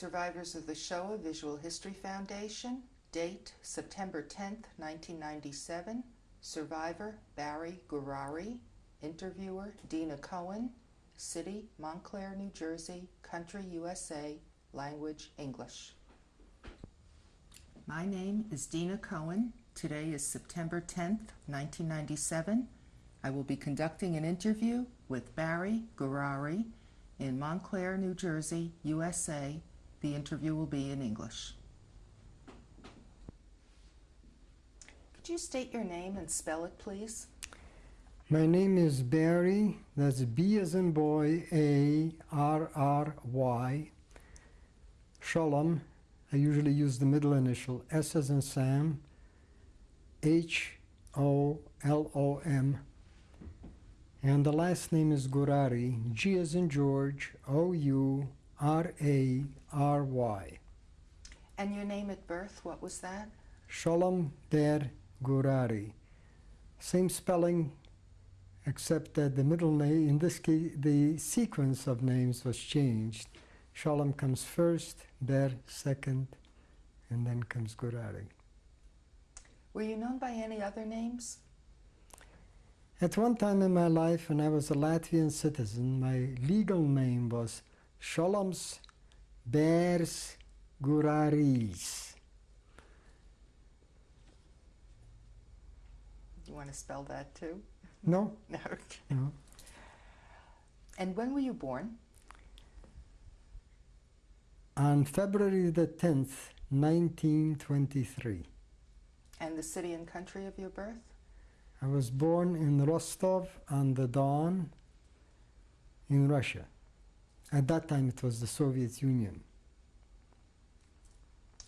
Survivors of the Shoah Visual History Foundation. Date September 10th, 1997. Survivor Barry Gurari. Interviewer Dina Cohen. City Montclair, New Jersey. Country USA. Language English. My name is Dina Cohen. Today is September 10th, 1997. I will be conducting an interview with Barry Gurari in Montclair, New Jersey, USA. The interview will be in English. Could you state your name and spell it, please? My name is Barry, that's B as in boy, A R R Y. Shalom, I usually use the middle initial, S as in Sam, H O L O M. And the last name is Gurari, G as in George, O U R A R Y. And your name at birth, what was that? Shalom Der Gurari. Same spelling, except that the middle name, in this case, the sequence of names was changed. Shalom comes first, Der second, and then comes Gurari. Were you known by any other names? At one time in my life, when I was a Latvian citizen, my legal name was Sholoms Bears Guraris. You want to spell that too? No? No. No. And when were you born? On February the 10th, 1923. And the city and country of your birth? I was born in Rostov on the Don in Russia. At that time it was the Soviet Union.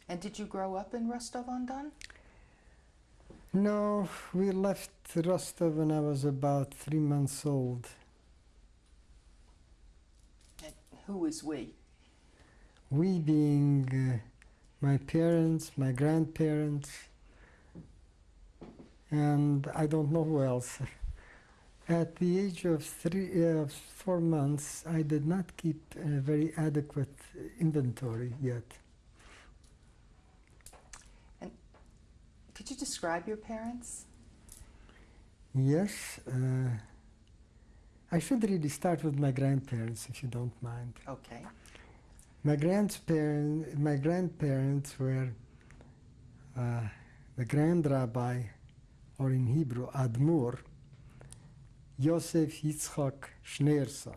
And did you grow up in Rostov-on-Don? No, we left Rostov when I was about three months old. And who is we? We being uh, my parents, my grandparents, and I don't know who else. At the age of three, uh, four months, I did not keep a very adequate inventory yet. Could you describe your parents? Yes. Uh, I should really start with my grandparents, if you don't mind. Okay. My grandparents, my grandparents were uh, the Grand Rabbi, or in Hebrew, Admur, Yosef Yitzchak Schneerson,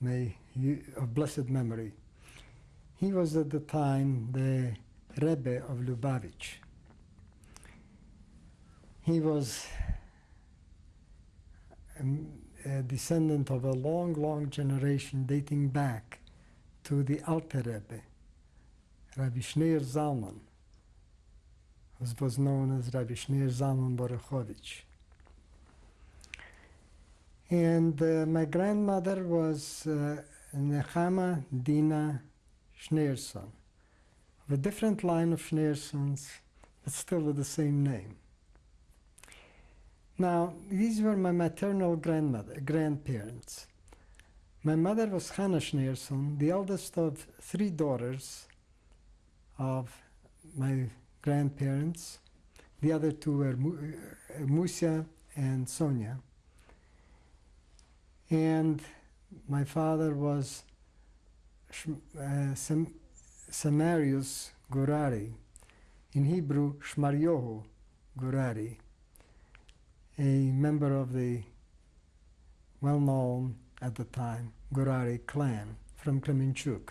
may he, of blessed memory. He was at the time the Rebbe of Lubavitch. He was um, a descendant of a long, long generation dating back to the Alter Rebbe, Rabbi Shneir Zalman, who was known as Rabbi Shneir Zalman Borechovich. And uh, my grandmother was uh, Nechama Dina Schneerson, a different line of Schneersons, but still with the same name. Now, these were my maternal grandmother, grandparents. My mother was Hannah Schneerson, the eldest of three daughters of my grandparents. The other two were Musia and Sonia. And my father was uh, Sam Samarius Gurari, in Hebrew Shmaryohu Gurari, a member of the well-known at the time Gurari clan from Kremenchuk.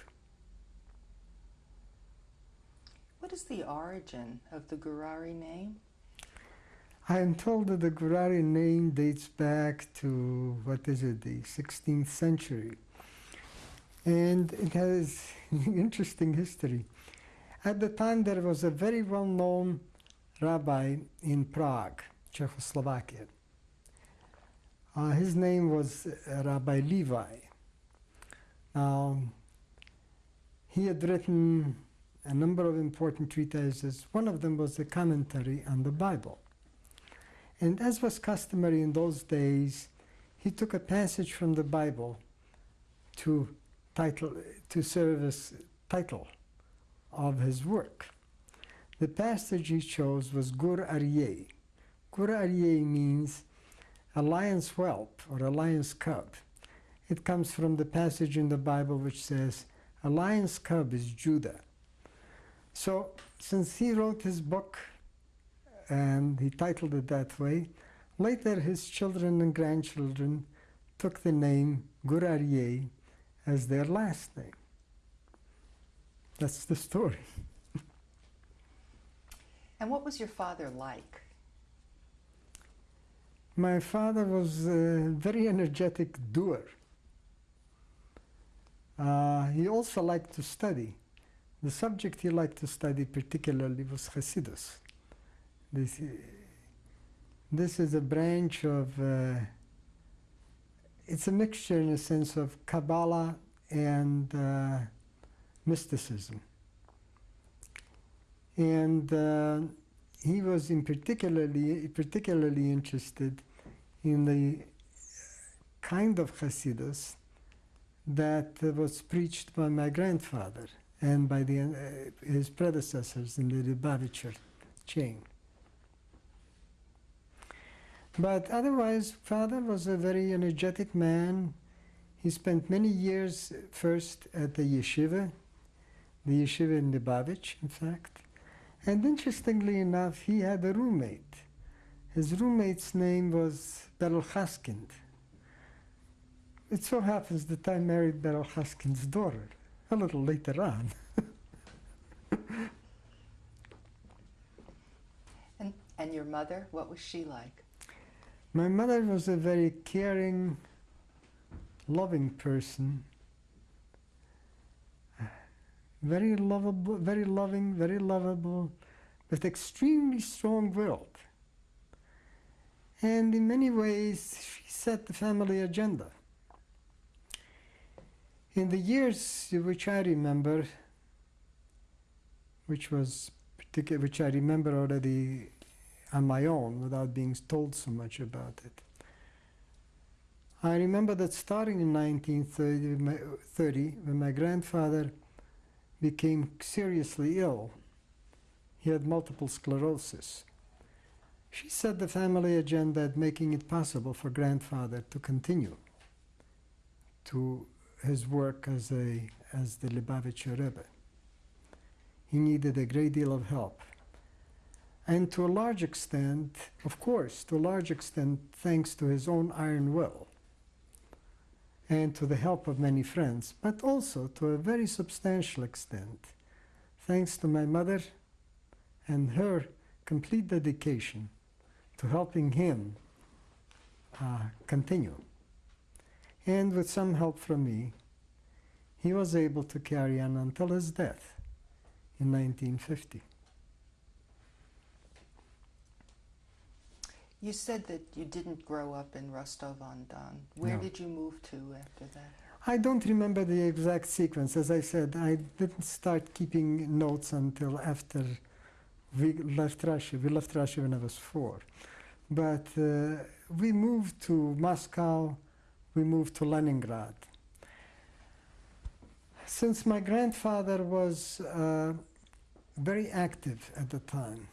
What is the origin of the Gurari name? I am told that the Gurari name dates back to, what is it, the 16th century. And it has interesting history. At the time there was a very well-known rabbi in Prague, Czechoslovakia. Uh, his name was uh, Rabbi Levi. Now, he had written a number of important treatises. One of them was a commentary on the Bible. And as was customary in those days, he took a passage from the Bible to title to serve as title of his work. The passage he chose was Gur Aryeh. Gur Aryeh means a lion's whelp or a lion's cub. It comes from the passage in the Bible which says, A lion's cub is Judah. So, since he wrote his book and he titled it that way, later his children and grandchildren took the name Gur as their last name. That's the story. And what was your father like? My father was a very energetic doer. Uh, he also liked to study. The subject he liked to study particularly was Hasidus. This, this is a branch of, uh, it's a mixture in a sense of Kabbalah and uh, mysticism. And uh, he was in particularly, particularly interested in the kind of Hasidus that was preached by my grandfather and by the, uh, his predecessors in the Lubavitcher chain. But otherwise, father was a very energetic man. He spent many years first at the yeshiva, the yeshiva in Lubavitch, in fact. And interestingly enough, he had a roommate. His roommate's name was Berel Haskind. It so happens that I married Berel Haskind's daughter a little later on. And, and your mother, what was she like? My mother was a very caring, loving person. Very lovable, very loving, very lovable, but extremely strong-willed. And in many ways, she set the family agenda. In the years which I remember, which was which I remember already on my own without being told so much about it. I remember that starting in 1930, when my grandfather became seriously ill, he had multiple sclerosis. She set the family agenda at making it possible for grandfather to continue to his work as, a, as the Lubavitcher Rebbe. He needed a great deal of help. And to a large extent, of course, to a large extent, thanks to his own iron will and to the help of many friends, but also to a very substantial extent, thanks to my mother and her complete dedication to helping him uh, continue. And with some help from me, he was able to carry on until his death in 1950. You said that you didn't grow up in Rostov-on-Don. Where No. did you move to after that? I don't remember the exact sequence. As I said, I didn't start keeping notes until after we left Russia. We left Russia when I was four. But uh, we moved to Moscow, we moved to Leningrad. Since my grandfather was uh, very active at the time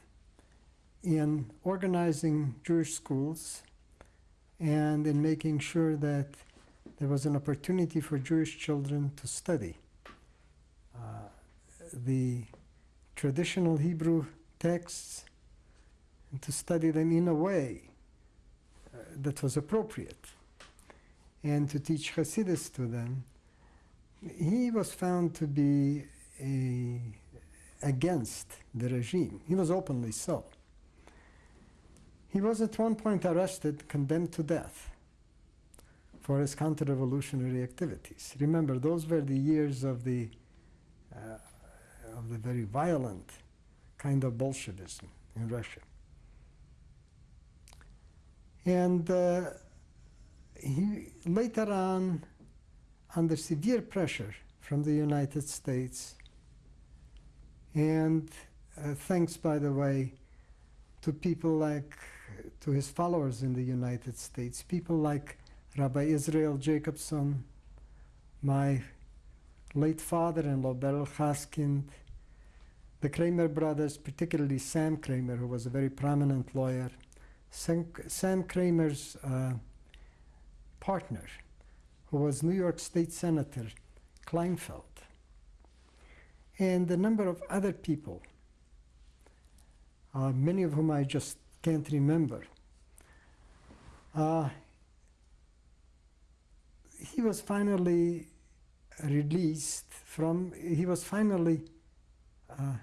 in organizing Jewish schools and in making sure that there was an opportunity for Jewish children to study uh, the traditional Hebrew texts and to study them in a way uh, that was appropriate and to teach Hasidus to them. He was found to be a, against the regime. He was openly so. He was at one point arrested, condemned to death for his counter-revolutionary activities. Remember, those were the years of the uh, of the very violent kind of Bolshevism in Russia. And uh, he later on, under severe pressure from the United States, and uh, thanks, by the way, to people like, to his followers in the United States, people like Rabbi Israel Jacobson, my late father-in-law Beryl Haskind, the Kramer brothers, particularly Sam Kramer, who was a very prominent lawyer, Sam, Sam Kramer's uh, partner, who was New York State Senator Kleinfeld, and a number of other people, uh, many of whom I just can't remember. Uh, he was finally released from, he was finally uh,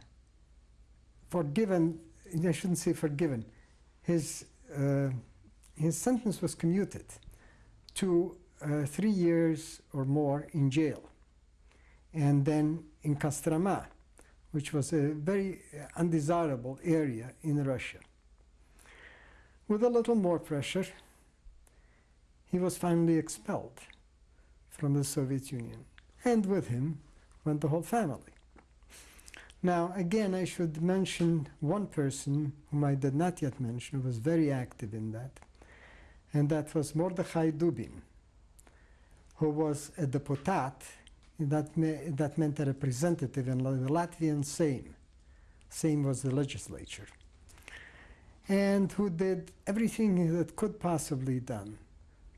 forgiven, I shouldn't say forgiven, his, uh, his sentence was commuted to uh, three years or more in jail and then in Kostroma, which was a very undesirable area in Russia. With a little more pressure, he was finally expelled from the Soviet Union. And with him went the whole family. Now, again, I should mention one person whom I did not yet mention, who was very active in that, and that was Mordechai Dubin, who was a deputat, that, me that meant a representative in the Latvian Sejm. Sejm was the legislature. And who did everything that could possibly be done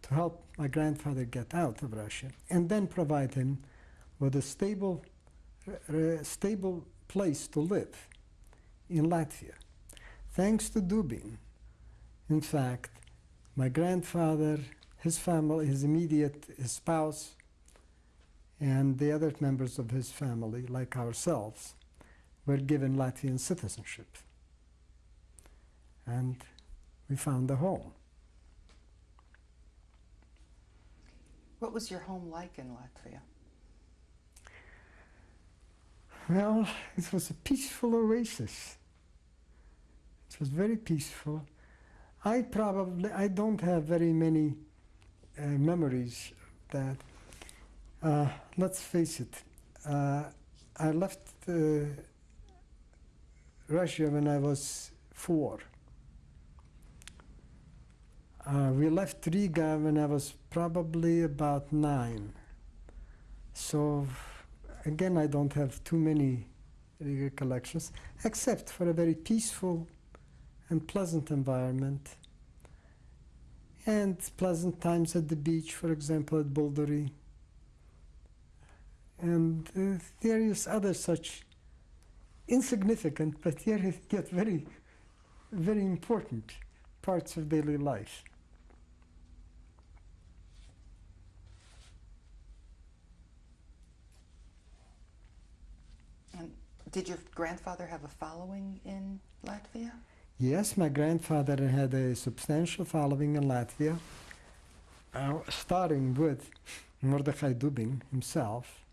to help my grandfather get out of Russia and then provide him with a stable, uh, stable place to live in Latvia. Thanks to Dubin, in fact, my grandfather, his family, his immediate his spouse, and the other members of his family, like ourselves, were given Latvian citizenship. And we found a home. What was your home like in Latvia? Well, it was a peaceful oasis. It was very peaceful. I probably, I don't have very many uh, memories of that. Uh, let's face it, uh, I left uh, Russia when I was four. Uh, we left Riga when I was probably about nine. So again, I don't have too many recollections, except for a very peaceful and pleasant environment and pleasant times at the beach, for example, at Bulduri, and uh, various other such insignificant but yet very, very important parts of daily life. Did your grandfather have a following in Latvia? Yes, my grandfather had a substantial following in Latvia, uh, starting with Mordechai Dubin himself,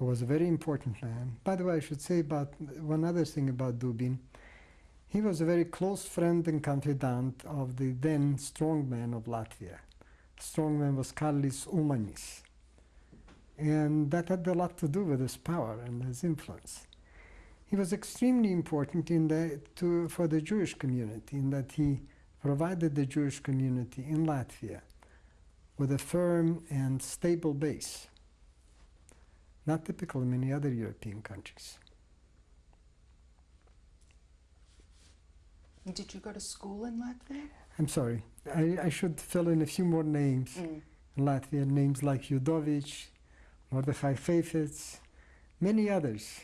who was a very important man. By the way, I should say about one other thing about Dubin. He was a very close friend and confidant of the then strongman of Latvia. Strongman was Kārlis Ulmanis. And that had a lot to do with his power and his influence. He was extremely important in the, to, for the Jewish community in that he provided the Jewish community in Latvia with a firm and stable base, not typical in many other European countries. Did you go to school in Latvia? I'm sorry, I, I should fill in a few more names Mm. in Latvia, names like Yudovic, Mordechai Feifetz, many others.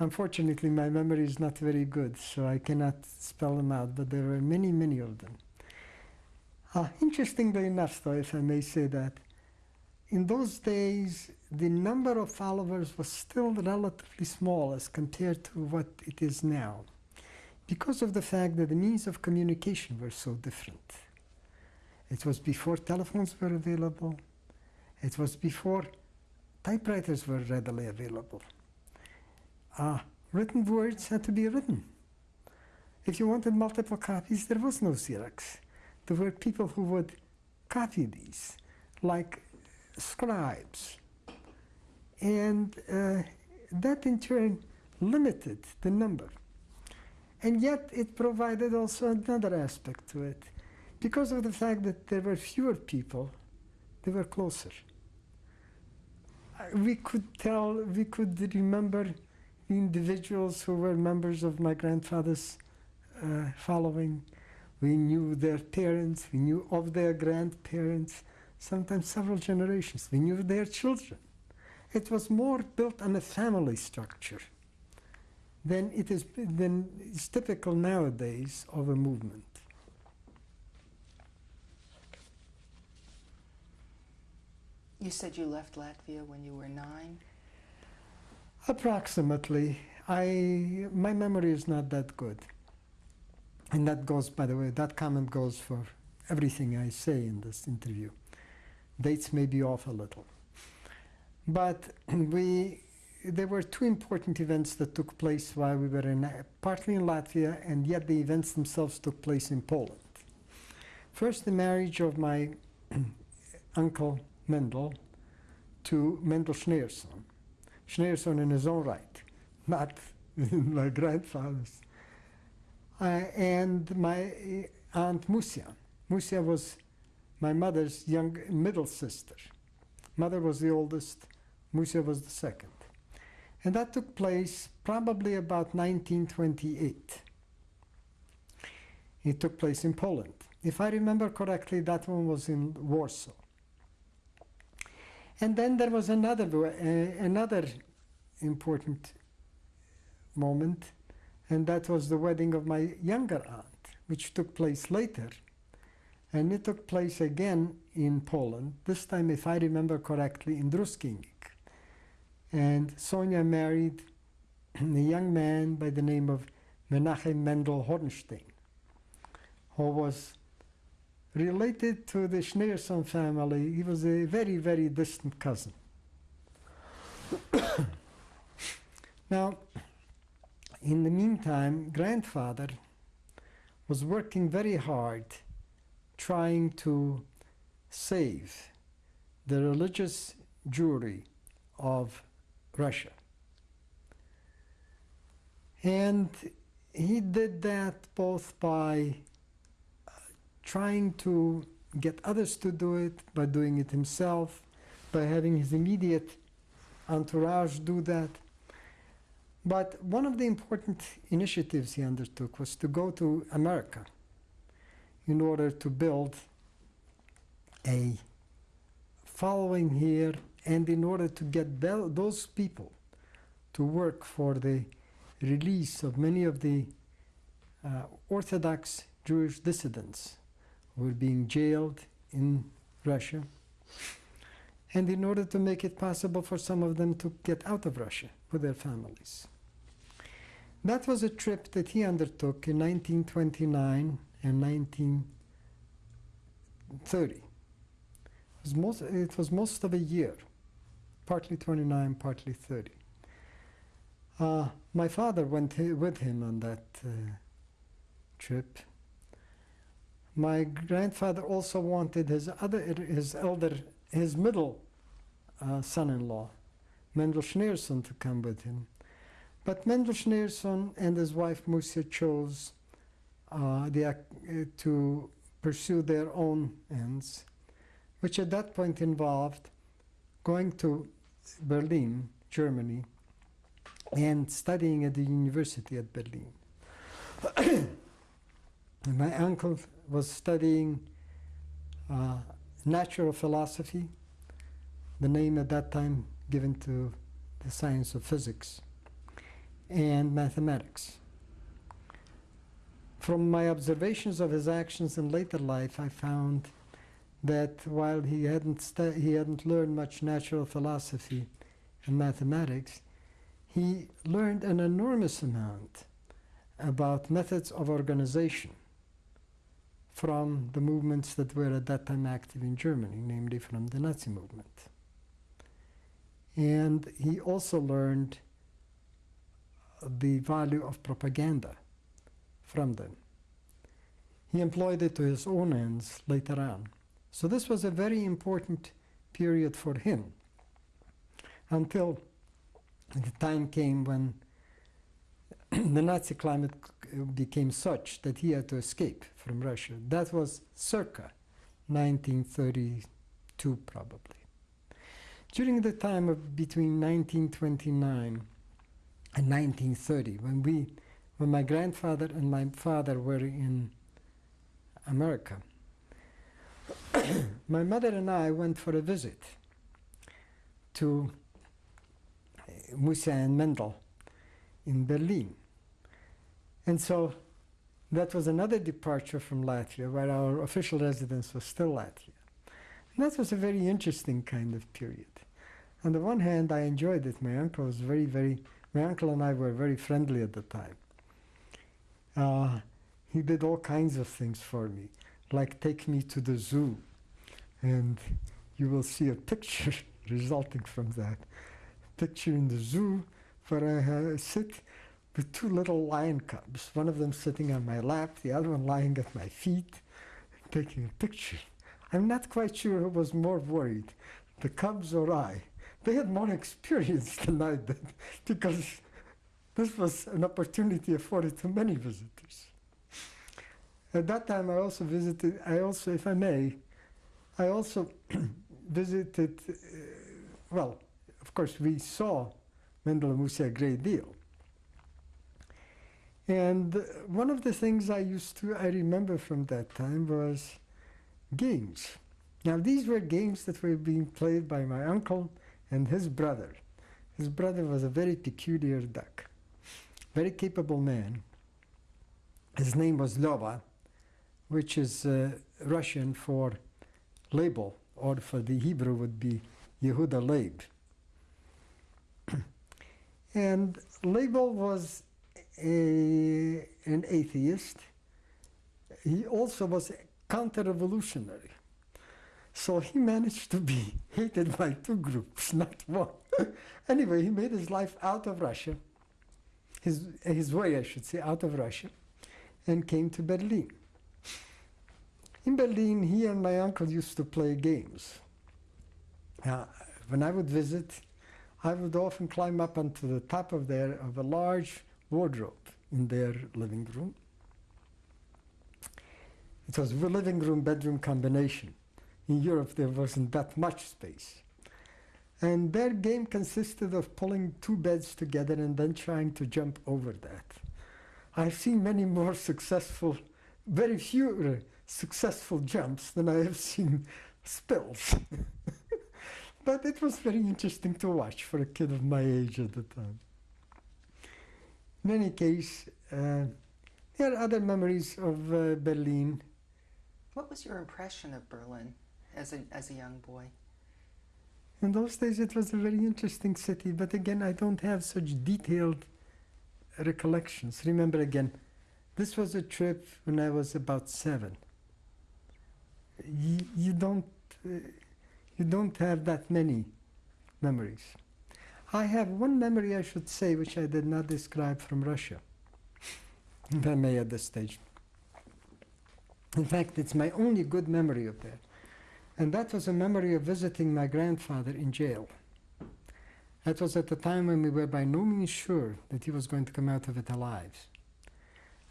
Unfortunately, my memory is not very good, so I cannot spell them out, but there were many, many of them. Uh, interestingly enough, though, if I may say that, in those days, the number of followers was still relatively small as compared to what it is now, because of the fact that the means of communication were so different. It was before telephones were available, it was before typewriters were readily available uh, written words had to be written. If you wanted multiple copies, there was no Xerox. There were people who would copy these, like scribes. And uh, that in turn limited the number. And yet it provided also another aspect to it. Because of the fact that there were fewer people, they were closer. we could tell, we could remember individuals who were members of my grandfather's uh, following. We knew their parents, we knew of their grandparents, sometimes several generations. We knew their children. It was more built on a family structure than it is than is typical nowadays of a movement. You said you left Latvia when you were nine. Approximately. I my memory is not that good. And that goes, by the way, that comment goes for everything I say in this interview. Dates may be off a little. But we, there were two important events that took place while we were in, partly in Latvia, and yet the events themselves took place in Poland. First, the marriage of my uncle Mendel to Mendel Schneerson. Schneerson in his own right, not my grandfather's. Uh, and my aunt Musia. Musia was my mother's young middle sister. Mother was the oldest, Musia was the second. And that took place probably about 1928. It took place in Poland. If I remember correctly, that one was in Warsaw. And then there was another, uh, another important moment, and that was the wedding of my younger aunt, which took place later. And it took place again in Poland, this time, if I remember correctly, in Druskinik. And Sonia married a young man by the name of Menachem Mendel Hornstein, who was related to the Schneerson family. He was a very, very distant cousin. now, in the meantime, grandfather was working very hard trying to save the religious Jewry of Russia. And he did that both by trying to get others to do it, by doing it himself, by having his immediate entourage do that. But one of the important initiatives he undertook was to go to America in order to build a following here and in order to get those people to work for the release of many of the uh, Orthodox Jewish dissidents were being jailed in Russia, and in order to make it possible for some of them to get out of Russia with their families. That was a trip that he undertook in 1929 and 1930. It was most, it was most of a year, partly 29, partly 30. Uh, my father went with him on that uh, trip. My grandfather also wanted his other, his elder, his middle uh, son-in-law, Mendel Schneerson, to come with him. But Mendel Schneerson and his wife Musia chose uh, the, uh, to pursue their own ends, which at that point involved going to Berlin, Germany, and studying at the university at Berlin. my uncle was studying uh, natural philosophy, the name at that time given to the science of physics, and mathematics. From my observations of his actions in later life, I found that while he hadn't, he hadn't learned much natural philosophy and mathematics, he learned an enormous amount about methods of organization from the movements that were at that time active in Germany, namely from the Nazi movement. And he also learned the value of propaganda from them. He employed it to his own ends later on. So this was a very important period for him until the time came when the Nazi climate uh, became such that he had to escape from Russia. That was circa 1932, probably. during the time of between 1929 and 1930, when we, when my grandfather and my father were in America, my mother and I went for a visit to uh, Musia and Mendel in Berlin. And so that was another departure from Latvia, where our official residence was still Latvia. And that was a very interesting kind of period. On the one hand, I enjoyed it. My uncle was very, very, my uncle and I were very friendly at the time. Uh, he did all kinds of things for me, like take me to the zoo. And you will see a picture resulting from that. Picture in the zoo where I uh, sit with two little lion cubs, one of them sitting on my lap, the other one lying at my feet, taking a picture. I'm not quite sure who was more worried, the cubs or I. They had more experience than I did because this was an opportunity afforded to many visitors. At that time, I also visited, I also, if I may, I also visited, uh, well, of course, we saw Mendel Musia a great deal. And one of the things I used to, I remember from that time was games. Now, these were games that were being played by my uncle and his brother. His brother was a very peculiar duck, very capable man. His name was Lova, which is uh, Russian for label, or for the Hebrew would be Yehuda Leib. and Label was a, an atheist. He also was counter-revolutionary. So he managed to be hated by two groups, not one. anyway, he made his life out of Russia, his, his way, I should say, out of Russia, and came to Berlin. In Berlin, he and my uncle used to play games. Uh, when I would visit, I would often climb up onto the top of their of a large wardrobe in their living room. It was a living room bedroom combination. In Europe, there wasn't that much space. And their game consisted of pulling two beds together and then trying to jump over that. I've seen many more successful, very few uh, successful jumps than I have seen spills. but it was very interesting to watch for a kid of my age at the time. In any case, uh, there are other memories of uh, Berlin. What was your impression of Berlin as a, as a young boy? In those days, it was a very interesting city, but again, I don't have such detailed recollections. Remember again, this was a trip when I was about seven. You, you don't, uh, you don't have that many memories. I have one memory, I should say, which I did not describe from Russia, if I may at this stage. In fact, it's my only good memory of that. And that was a memory of visiting my grandfather in jail. That was at the time when we were by no means sure that he was going to come out of it alive.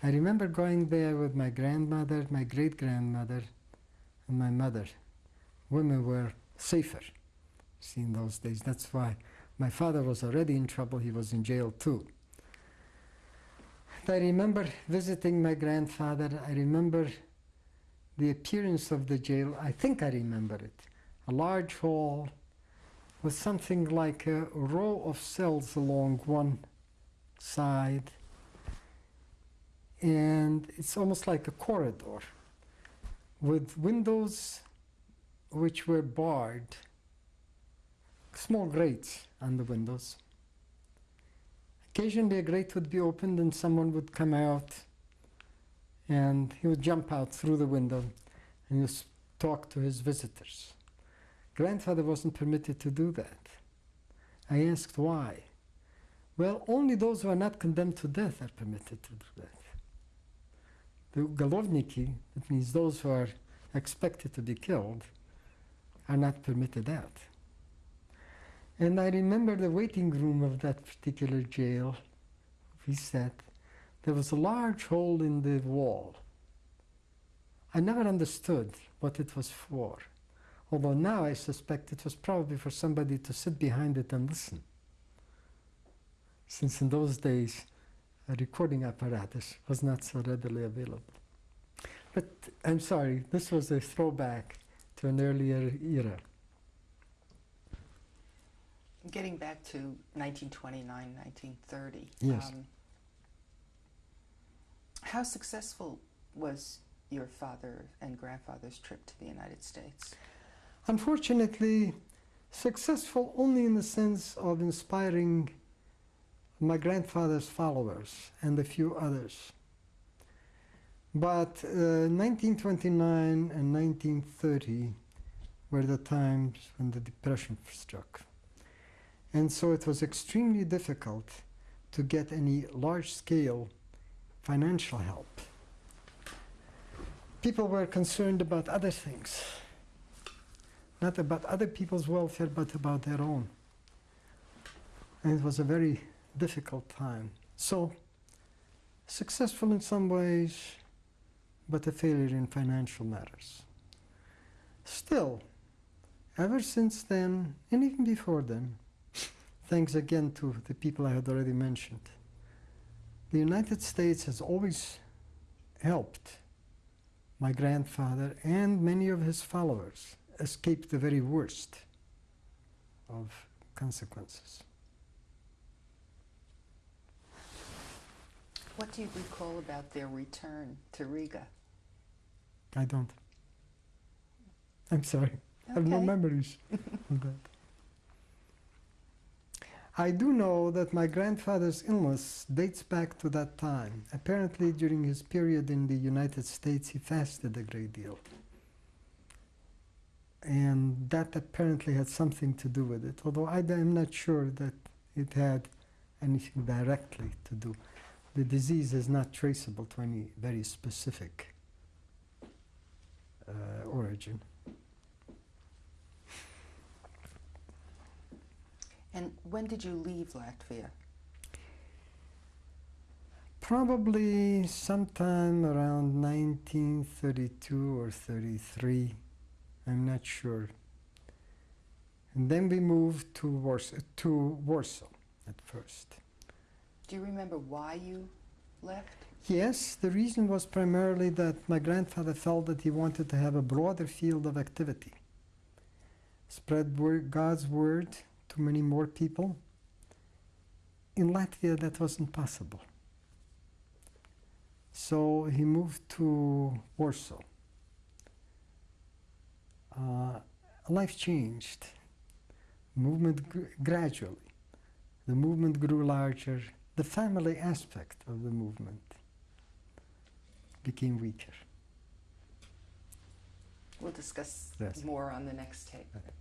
I remember going there with my grandmother, my great grandmother, and my mother. Women were safer, see, in those days. That's why my father was already in trouble, he was in jail too. I remember visiting my grandfather, I remember the appearance of the jail, I think I remember it. A large hall with something like a row of cells along one side, and it's almost like a corridor with windows which were barred, small grates on the windows. Occasionally a grate would be opened and someone would come out and he would jump out through the window and just talk to his visitors. Grandfather wasn't permitted to do that. I asked why. Well, only those who are not condemned to death are permitted to do that. The galovniki, that means those who are expected to be killed, are not permitted out. And I remember the waiting room of that particular jail. We sat. There was a large hole in the wall. I never understood what it was for. Although now I suspect it was probably for somebody to sit behind it and listen. Since in those days, a recording apparatus was not so readily available. But I'm sorry, this was a throwback to an earlier era. Getting back to 1929, 1930. Yes. Um, how successful was your father and grandfather's trip to the United States? Unfortunately, successful only in the sense of inspiring my grandfather's followers and a few others. But uh, 1929 and 1930 were the times when the Depression struck. And so it was extremely difficult to get any large scale financial help. People were concerned about other things not about other people's welfare, but about their own. And it was a very difficult time. So, successful in some ways, but a failure in financial matters. Still, ever since then, and even before then, thanks again to the people I had already mentioned, the United States has always helped my grandfather and many of his followers escape the very worst of consequences. What do you recall about their return to Riga? I don't. I'm sorry. I have no memories of that. I do know that my grandfather's illness dates back to that time. Apparently, during his period in the United States, he fasted a great deal. And that apparently had something to do with it, although I am not sure that it had anything directly to do. The disease is not traceable to any very specific uh, origin. And when did you leave Latvia? Probably sometime around 1932 or 33. I'm not sure. And then we moved to Warsaw, to Warsaw at first. Do you remember why you left? Yes, the reason was primarily that my grandfather felt that he wanted to have a broader field of activity, spread word, God's word to many more people. In Latvia, that wasn't possible. So he moved to Warsaw. Uh, life changed. Movement gr- gradually. The movement grew larger. The family aspect of the movement became weaker. We'll discuss Yes. more on the next tape. Okay.